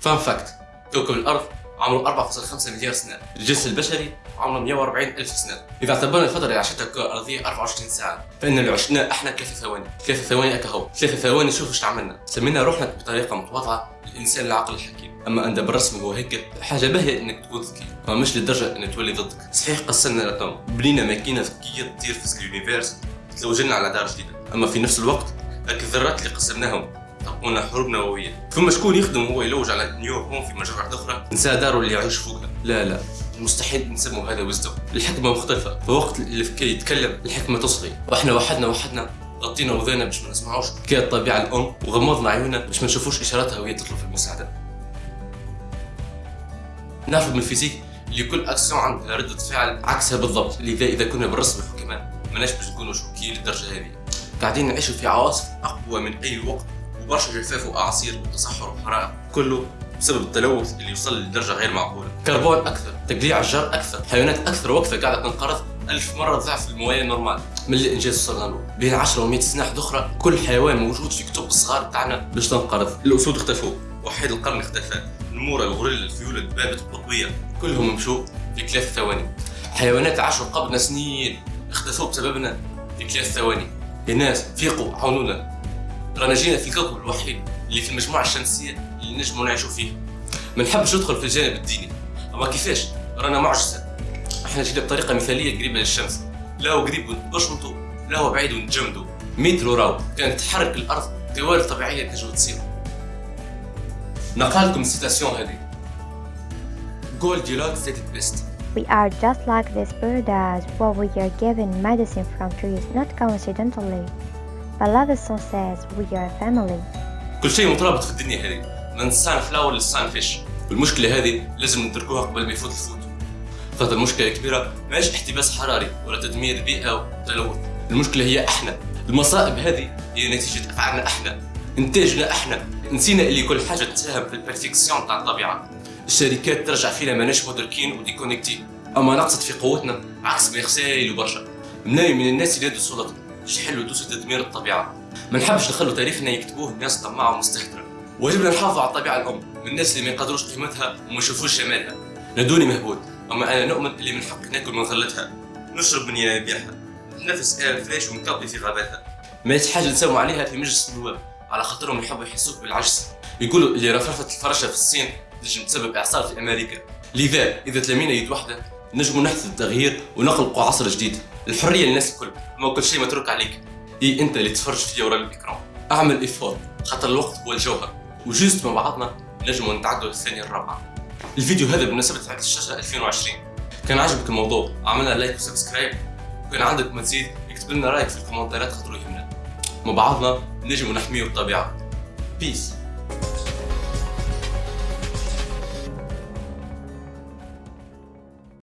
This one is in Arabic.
fun fact كوكب الأرض عمره 4.5 مليار سنة. الجنس البشري عمره 140 ألف سنة. إذا اعتبرنا الفترة اللي عاشتها الكرة الأرضية 24 ساعة. فإن اللي عشناه إحنا ثلاثة ثواني ثلاثة ثواني أكهو ثلاثة ثواني شوفوا إيش عملنا سمينا روحنا بطريقة متواضعة الإنسان العاقل الحكيم. أما أنت بالرسم هو هيك حاجة باهية إنك تكون ذكي. أما مش لدرجة إن تولي ضدك. صحيح قسمنا ال atome بنينا ماكينة ذكية تطير في ال univers تلوجلنا على دار جديدة. أما في نفس الوقت الذرات اللي قسمناهم طبقونا حروب نووية. ثم شكون يخدم هو يلوج على new home في مجرة أخرى؟ نسى داره اللي يعيش فوقها لا لا. مستحيل نسموا هذا wisdom الحكمة مختلفة. في وقت اللي كي يتكلم الحكمة تصغي. وإحنا وحدنا وحدنا. غطينا وذنينا باش ما نسمعوش. كي الطبيعة الأم وغمضنا عيوننا باش ما نشوفوش إشاراتها وهي تطلب المساعدة. نعرف من ال physique اللي كل أكسيون عندها ردة فعل عكسها بالضبط. لذا إذا كنا بالرسم الحكماء ماناش باش نكونوا شوكيين للدرجة هذه. قاعدين نعيشوا في عواصف أقوى من أي وقت. وبرشا جفاف وأعاصير وتصحر وحرائق. كله بسبب التلوث اللي وصل لدرجة غير معقولة. كربون أكثر تقليع الأشجار أكثر حيوانات أكثر وقفة قاعدة تنقرض ألف مرة ضعف ال moyenne normale. من الانجاز وصلنا له بين 10 و100 سنة أخرى كل حيوان موجود في كتب الصغار تاعنا باش تنقرض. الأسود اختفوا. وحيد القرن اختفى. النمورة الغوريلا الفيولة الدبابة القطبية كلهم مشوا في ثلاث ثواني. حيوانات عاشوا قبلنا سنين اختفوا بسببنا في ثلاث ثواني. يا ناس فيقوا عاونونا. رانا جينا في الكوكب الوحيد اللي في المجموعة الشمسية اللي نجموا نعيشوا فيه. ما نحبش ندخل في الجانب الديني. أما كيفاش؟ رانا معجزة. إحنا جينا بطريقة مثالية قريبة للشمس. لا هو قريب ونبشمطوا لا هو بعيد ونتجمدوا مترو راو كانت تحرك الأرض دوال طبيعية تنجم تصير. نقال ال citation هذه. Goldilocks said it best. We are just like this bird as what we are given medicine from trees not coincidentally. Paladison says we are family. كل شيء مترابط في الدنيا هذه. من سان فلاور للسان فيش. والمشكلة هذه لازم ندركوها قبل ما يفوت الفوت. خاطر المشكلة كبيرة. ماهيش احتباس حراري ولا تدمير بيئة وتلوث. المشكلة هي إحنا. المصائب هذه هي نتيجة أفعالنا إحنا. إنتاجنا إحنا. نسينا اللي كل حاجة تساهم في ال perfection تاع الطبيعة. الشركات ترجع فينا ماناش مدركين و déconnecté أما نقصت في قوتنا عكس ميرسيل وبرشا مناي من الناس اللي يدوا السلطه يحلوا دوس تدمير الطبيعة. ما نحبش نخلوا تاريخنا يكتبوه الناس طماعة ومستهترة. واجبنا نحافظ على الطبيعة الأم من الناس اللي ما يقدروش قيمتها وما يشوفوش جمالها. نادوني مهبول أما أنا نؤمن اللي من حق ناكل من غلتها نشرب من ينابيعها نفس l'air frais ونقضي في غاباتها. ما حاجة نساوم عليها في مجلس النواب على خاطرهم يحبوا يحسوك بالعجز. يقولوا اللي رفرفة الفراشة في الصين تنجم تسبب إعصار في أمريكا. لذا إذا تلامينا يد نجموا نحدث التغيير ونخلقوا عصر جديد. الحرية للناس الكل ما كل شيء متروك عليك. إي أنت اللي تفرج فيا ورا ال écran أعمل effort خاطر الوقت هو الجوهر. و juste مع بعضنا نجموا نتعدوا الثانية الرابعة. الفيديو هذا بمناسبة عيد الشاشة 2020 كان عجبك الموضوع؟ عملنا like و subscribe. وكان عندك مزيد؟ اكتب لنا رأيك في الكومنتات خاطر يهمنا. مع بعضنا نجموا نحميو الطبيعة. بيس